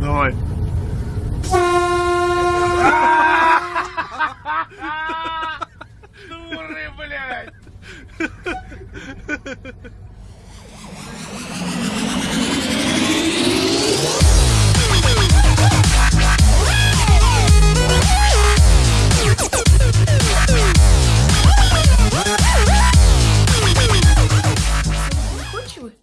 Давай. Дуры, блядь!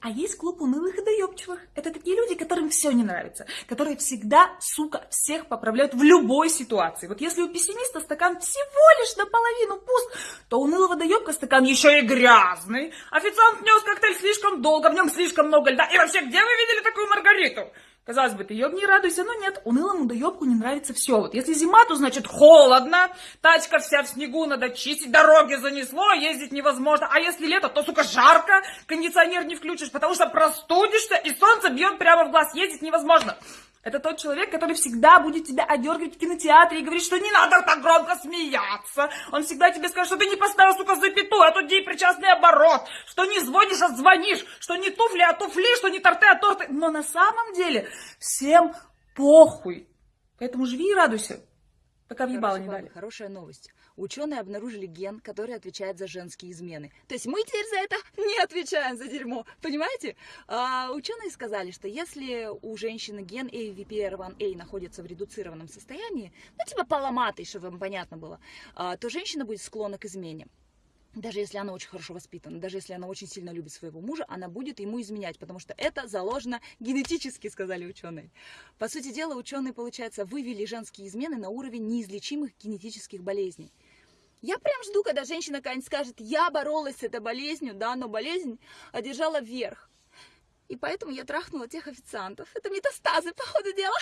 А есть клуб унылых идей неудоболюбчивых. Это такие люди, которым все не нравится, которые всегда, сука, всех поправляют в любой ситуации. Вот если у пессимиста стакан всего лишь наполовину пуст, то у нылого доебка стакан еще и грязный. Официант нес коктейль слишком долго, в нем слишком много льда. И вообще, где вы видели такую Маргариту? Казалось бы, ты ебни радуйся, но нет, унылому доебку не нравится все. Вот если зима, то значит холодно, тачка вся в снегу, надо чистить, дороги занесло, ездить невозможно. А если лето, то, сука, жарко, кондиционер не включишь, потому что простудишься, и солнце бьет прямо в глаз, ездить невозможно. Это тот человек, который всегда будет тебя одергивать в кинотеатре и говорить, что не надо так громко смеяться. Он всегда тебе скажет, что ты не поставил, сука, запятую, а тут причастный оборот. Что не звонишь, а звонишь. Что не туфли, а туфли, что не торты, а торты. Но на самом деле всем похуй. Поэтому живи и радуйся. Пока въебало не дали. Хорошая новость. Ученые обнаружили ген, который отвечает за женские измены. То есть мы теперь за это не отвечаем за дерьмо. Понимаете? А, ученые сказали, что если у женщины ген AVPR1A находится в редуцированном состоянии, ну типа поломатый, чтобы вам понятно было, а, то женщина будет склонна к измене даже если она очень хорошо воспитана, даже если она очень сильно любит своего мужа, она будет ему изменять, потому что это заложено генетически, сказали ученые. По сути дела, ученые, получается, вывели женские измены на уровень неизлечимых генетических болезней. Я прям жду, когда женщина какая-нибудь скажет, я боролась с этой болезнью, да, но болезнь одержала вверх. И поэтому я трахнула тех официантов. Это метастазы, по ходу дела.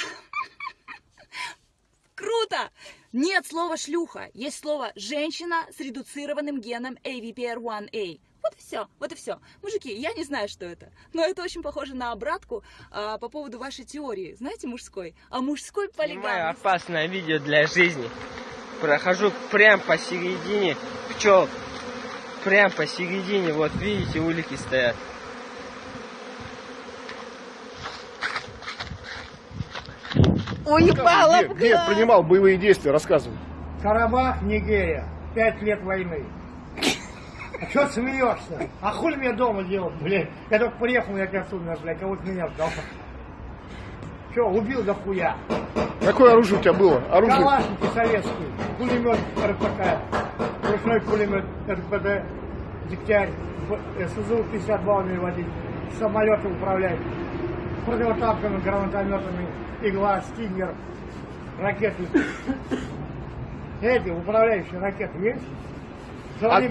Круто! Нет слова шлюха, есть слово женщина с редуцированным геном AVPR1A. Вот и все, вот и все. Мужики, я не знаю, что это, но это очень похоже на обратку а, по поводу вашей теории, знаете, мужской. А мужской полигам... Снимаю опасное видео для жизни. Прохожу прям посередине пчел. Прям посередине, вот видите, улики стоят. Упала где, где принимал боевые действия, рассказывай. Карабах, Нигерия. Пять лет войны. А что смеешься? А хули мне дома делать, блядь? Я только приехал, я отсюда, блядь, кого-то меня ждал. Че, убил до хуя. Какое оружие у тебя было? Оружие? Калашники советские, пулемет РПК, ручной пулемет РПД, Дегтярь, СЗУ-52 умею водить, самолеты управлять, противотанковыми гранатометами, игла, стингер, ракеты. Эти управляющие ракеты есть? А,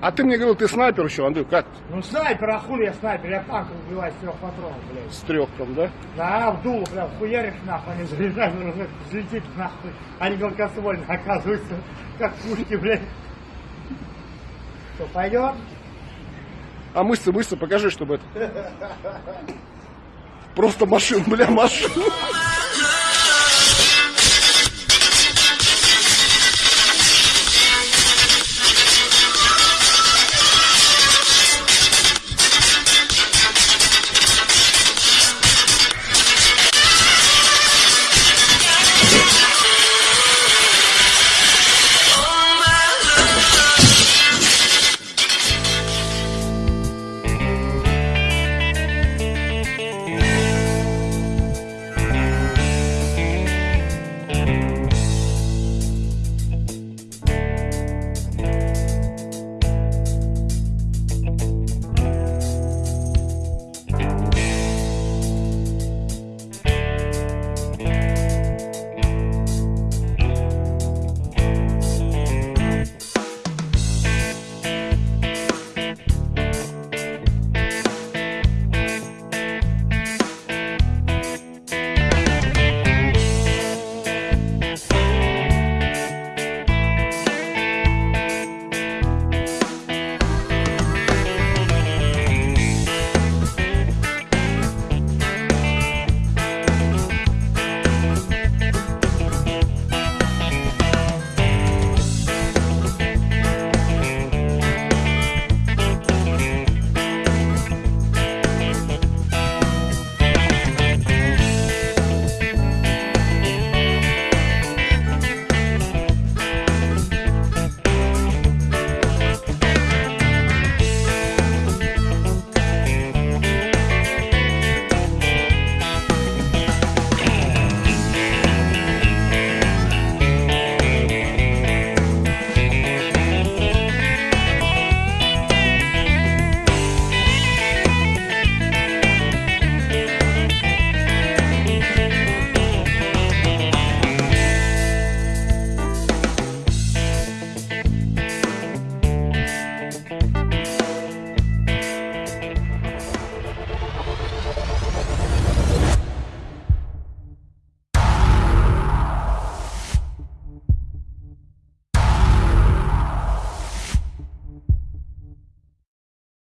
а ты мне говорил, ты снайпер еще, Андрей, как? Ну снайпер, а хули я снайпер, я танк убиваю с трех патронов, блядь. С трех там, да? Да, в дуло прям хуяришь нахуй, они заряжают, уже взлетит нахуй. Они гладкоствольные оказываются, как пушки, блядь. Что, пойдем? А мышцы, мышцы, покажи, чтобы это... Просто машин, бля, машин.